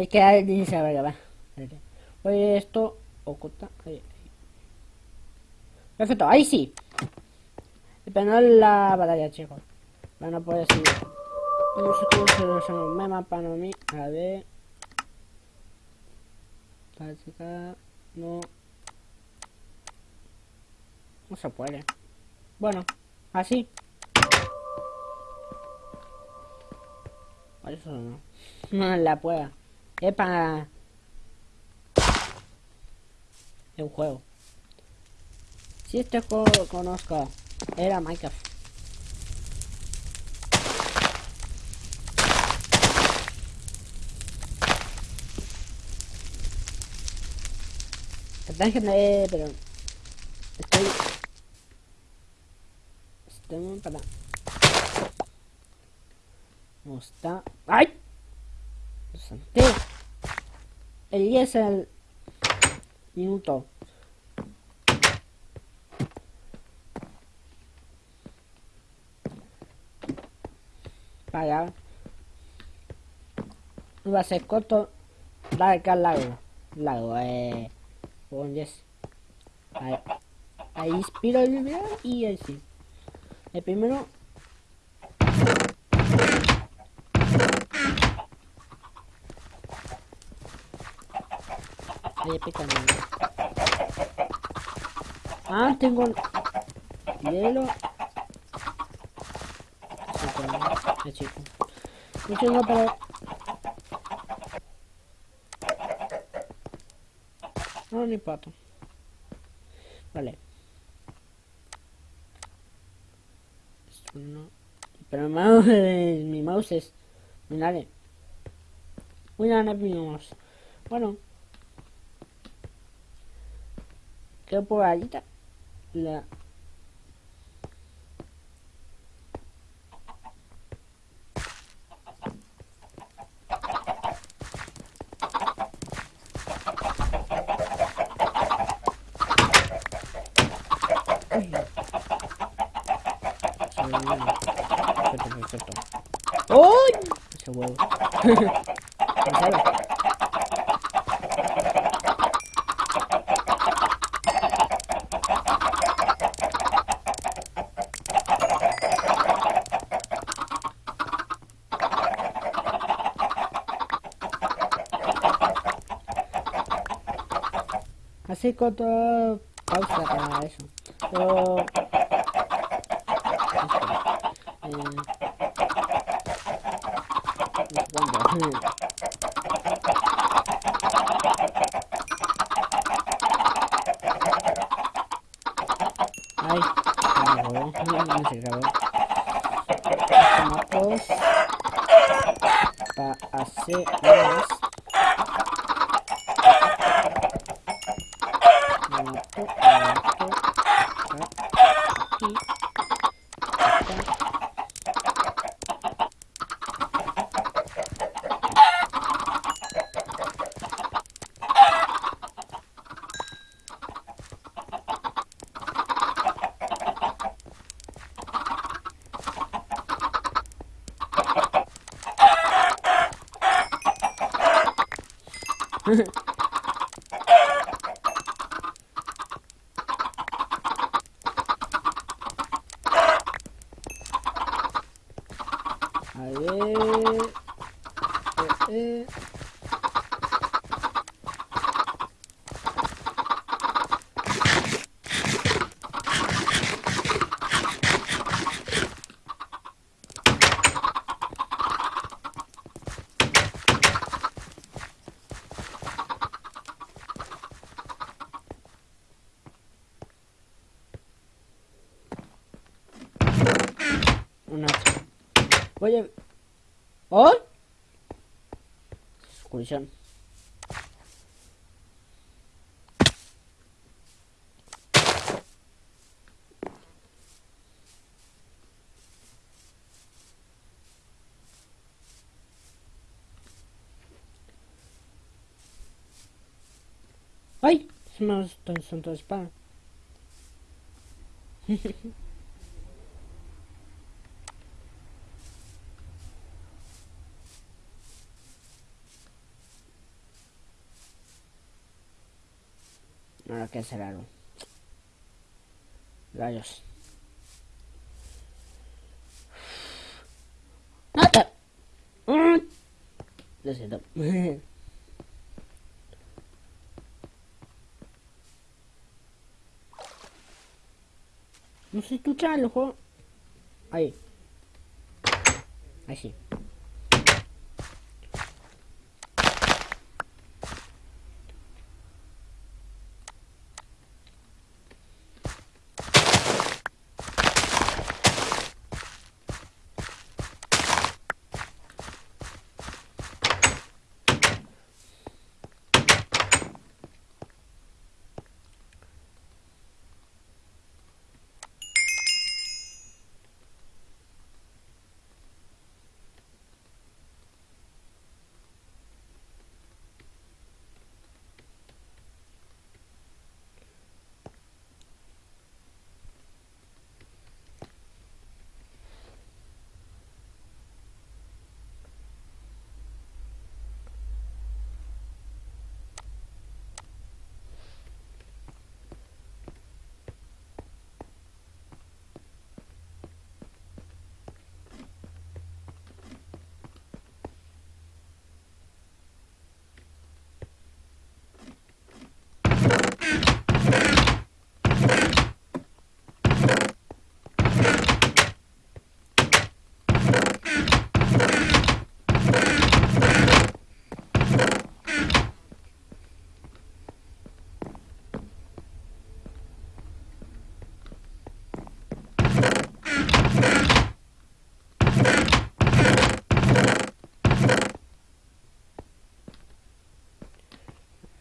Es que ahí dice, a ver, va. Oye, esto oculta. Perfecto, ahí sí. Pero no la batalla, chicos. Bueno, pues sí. No sé cómo se lo llama. Me mapa no mí. A ver. Táctica. No. No se puede. Bueno, así. Eso no. No la prueba. Es para... Es un juego. Si este juego lo conozco, era Minecraft. Perdón que me... pero... Estoy... Estoy muy para... No está... ¡Ay! Santé. El 10 es el... Minuto. Para... Va a ser corto. Larga, largo. Largo, eh... Con yes. Ahí, ahí inspiro el video y. El primero. Ah, tengo hielo. Chico. No tengo para. No, ni pato. Vale. Esto no. Pero mi mouse, mi mouse es. Dale. Una mi mouse. Bueno. Creo por ahí está la. Perfecto, perfecto. ¡Uy! Ese huevo. Así corto pausa para eso. Pero... Eh. Ay, se grabó, no se grabó. Tomamos para hacer más. Esto, esto, aquí. A ver. Eh, eh. Un hacha. Voy a... ¿Oh? Excursión. ¡Ay! Se me ha santo espada. que. Rayos. ¡Nata! Mm. Lo siento. No se escucha el juego. Ahí. Ahí sí.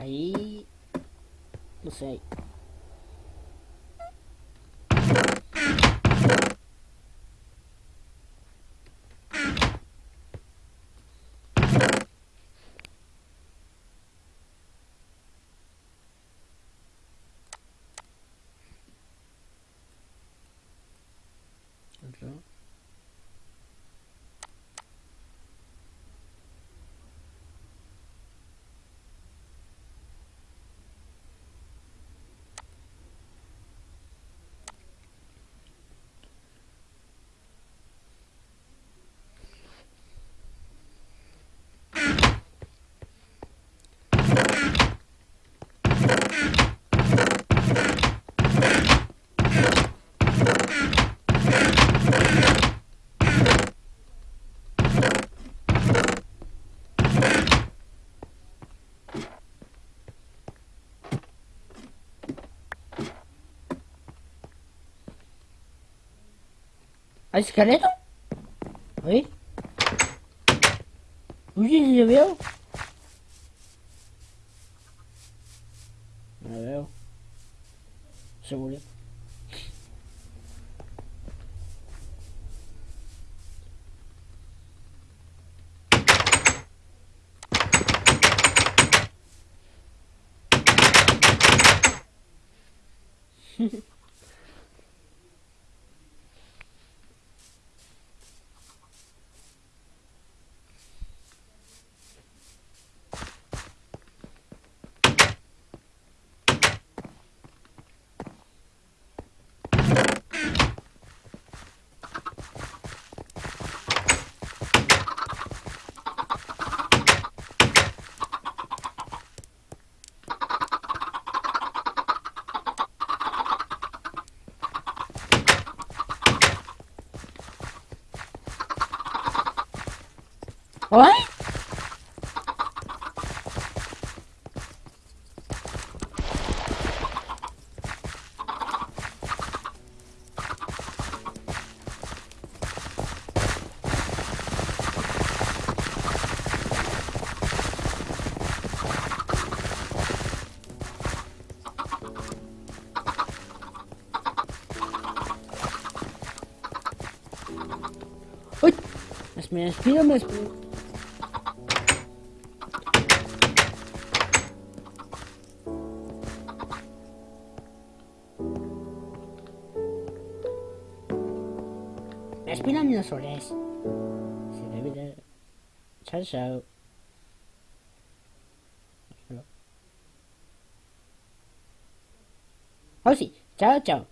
Ahí... No A escaleta? Oi? O que viu? Não viu? Segura. Hehehe ¿Hay esqueleto? ¿Ahí? Uy, ¿le veo? No lo veo. Se murió. ¿Ay? ¡Uy! Me despido, me despido. Me despido, dinosaures. Se debe de... Chao, chao. Oh sí, chao, chao.